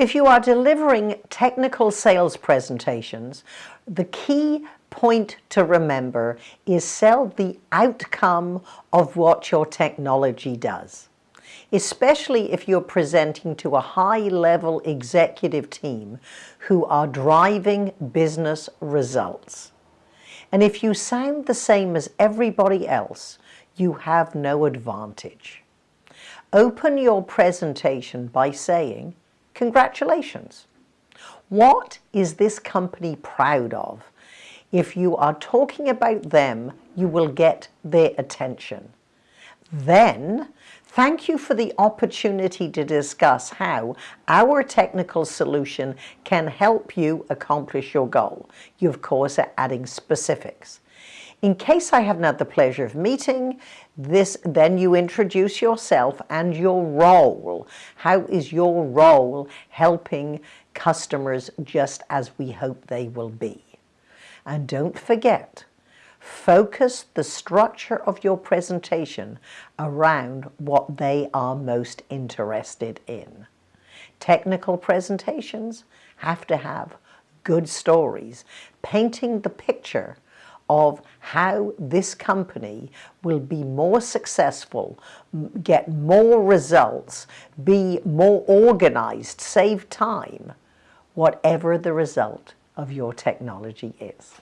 If you are delivering technical sales presentations, the key point to remember is sell the outcome of what your technology does. Especially if you're presenting to a high-level executive team who are driving business results. And if you sound the same as everybody else, you have no advantage. Open your presentation by saying, congratulations. What is this company proud of? If you are talking about them, you will get their attention. Then, thank you for the opportunity to discuss how our technical solution can help you accomplish your goal. You, of course, are adding specifics. In case I have not had the pleasure of meeting, this, then you introduce yourself and your role. How is your role helping customers just as we hope they will be? And don't forget, focus the structure of your presentation around what they are most interested in. Technical presentations have to have good stories, painting the picture of how this company will be more successful, get more results, be more organized, save time, whatever the result of your technology is.